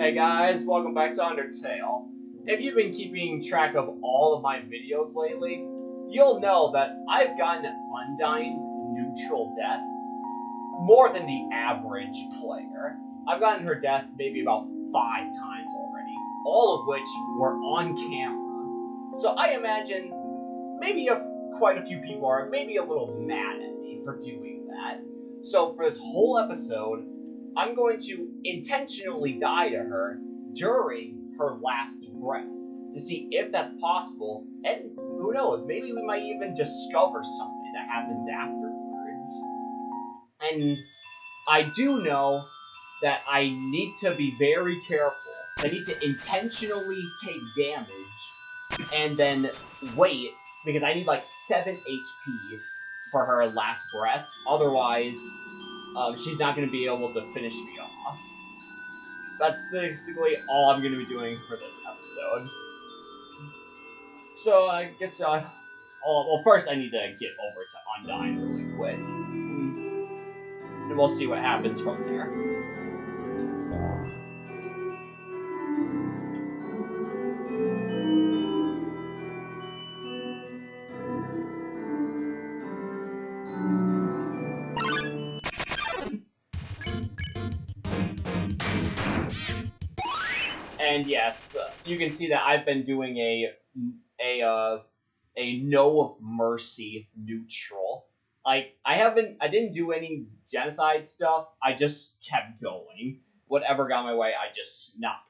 Hey guys, welcome back to Undertale. If you've been keeping track of all of my videos lately, you'll know that I've gotten Undyne's neutral death more than the average player. I've gotten her death maybe about five times already, all of which were on camera. So I imagine maybe a, quite a few people are maybe a little mad at me for doing that. So for this whole episode, I'm going to intentionally die to her during her last breath to see if that's possible. And who knows, maybe we might even discover something that happens afterwards. And I do know that I need to be very careful. I need to intentionally take damage and then wait because I need like 7 HP for her last breath. Otherwise, um, she's not going to be able to finish me off. That's basically all I'm going to be doing for this episode. So I guess, uh, oh, well, first I need to get over to Undyne really quick. And we'll see what happens from there. And yes, uh, you can see that I've been doing a a uh, a no mercy neutral. Like I haven't, I didn't do any genocide stuff. I just kept going. Whatever got my way, I just knocked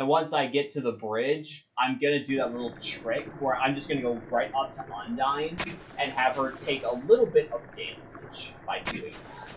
And once I get to the bridge, I'm gonna do that little trick where I'm just gonna go right up to Undyne and have her take a little bit of damage by doing that.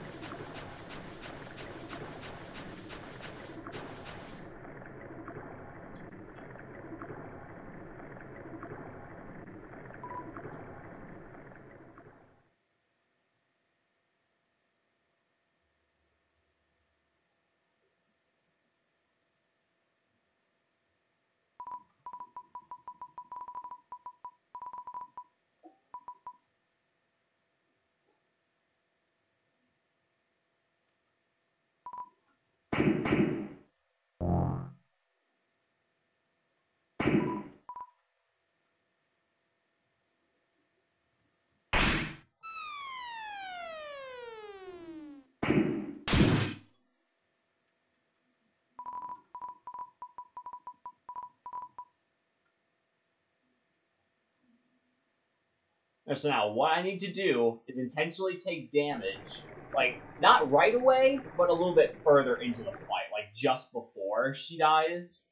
And so now what I need to do is intentionally take damage, like not right away, but a little bit further into the fight, like just before she dies.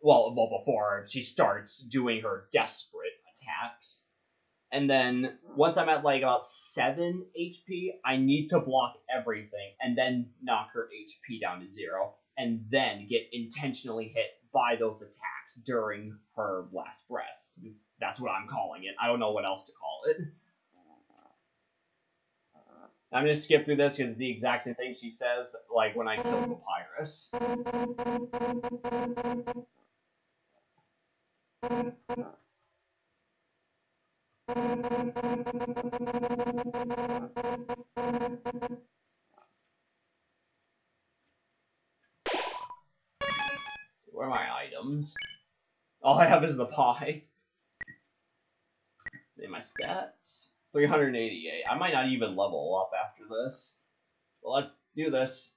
Well, well before she starts doing her desperate attacks. And then once I'm at like about 7 HP, I need to block everything and then knock her HP down to zero and then get intentionally hit by those attacks during her last breath. That's what I'm calling it. I don't know what else to call it. I'm gonna skip through this because it's the exact same thing she says, like when I kill Papyrus. Where are my items? All I have is the pie. In my stats. 388. I might not even level up after this. Well, let's do this.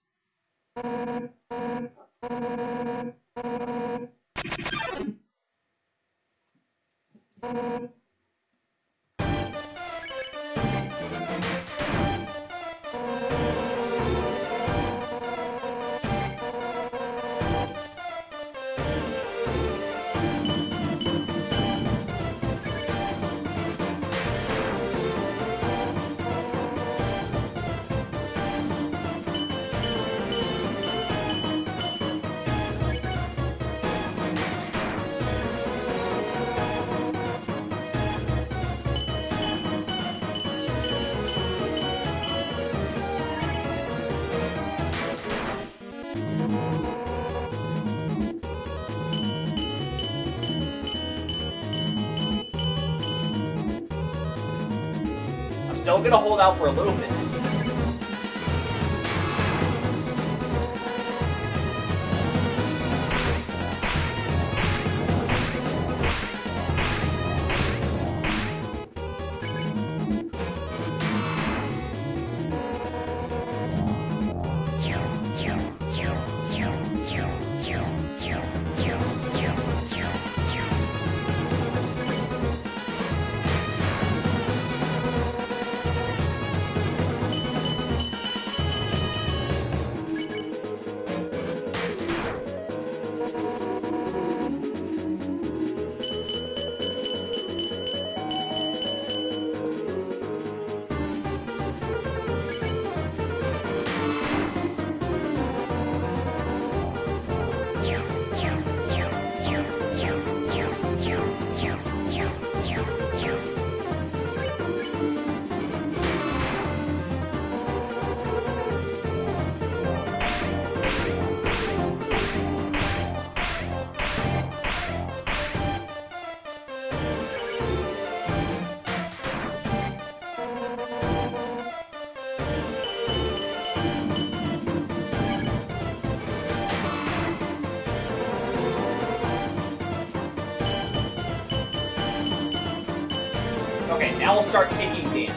Still gonna hold out for a little bit. Okay, now we'll start taking damage.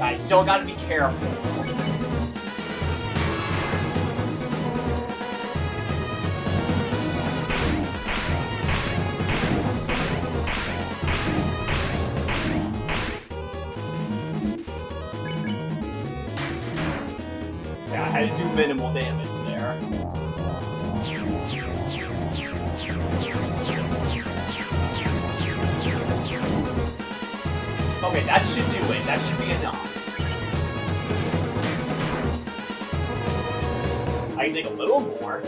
I still gotta be careful. I do minimal damage there. Okay, that should do it. That should be enough. I can take a little more.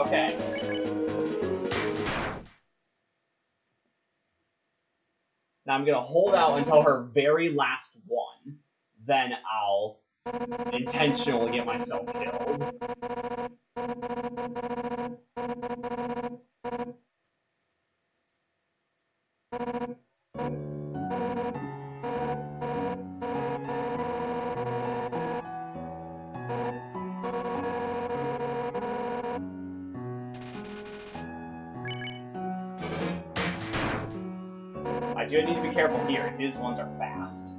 Okay. Now I'm gonna hold out until her very last one. Then I'll intentionally get myself killed. Do need to be careful here. His ones are fast.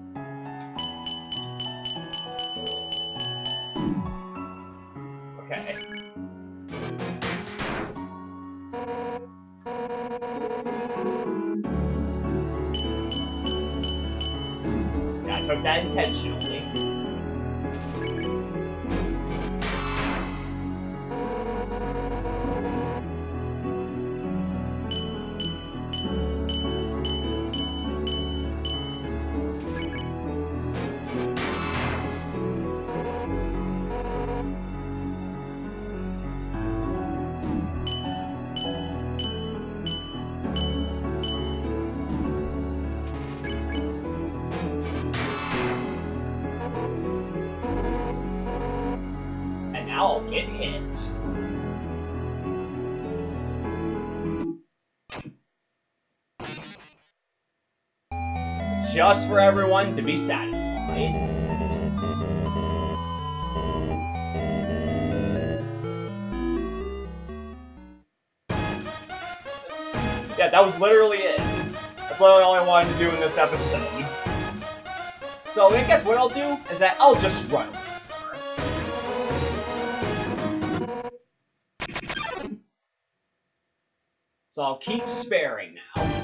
Okay. Yeah, I took that intentionally. And get hit. Just for everyone to be satisfied. Yeah, that was literally it. That's literally all I wanted to do in this episode. So I guess what I'll do is that I'll just run. So I'll keep uh-huh. sparing now.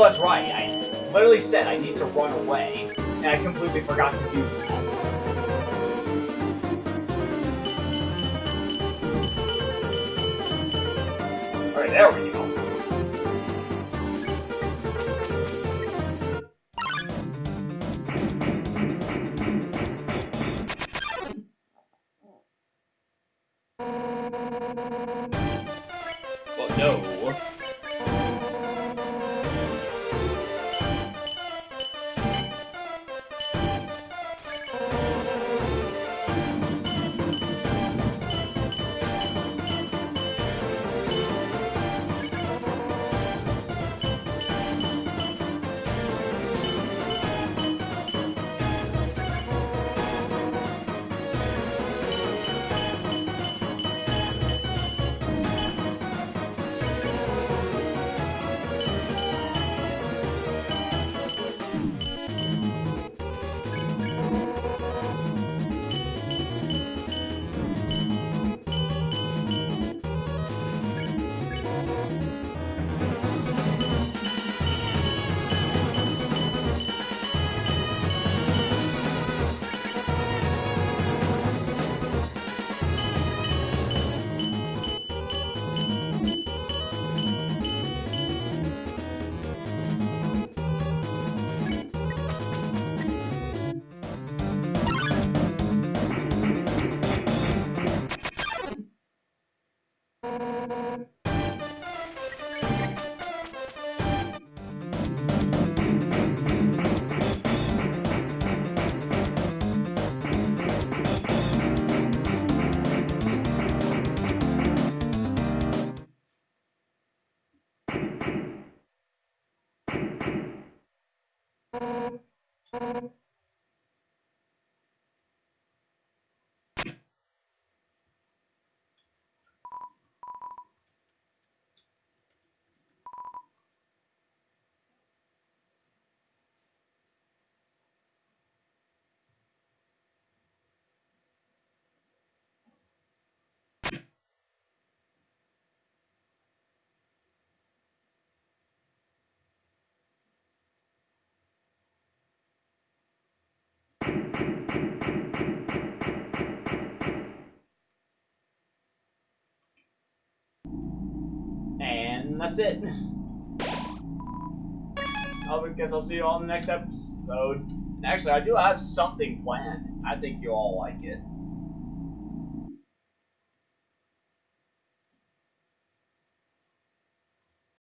Oh, that's right. I literally said I need to run away, and I completely forgot to do that. Alright, there we go. Well, no. That's it. I guess I'll see you all in the next episode. And actually, I do have something planned. I think you'll all like it.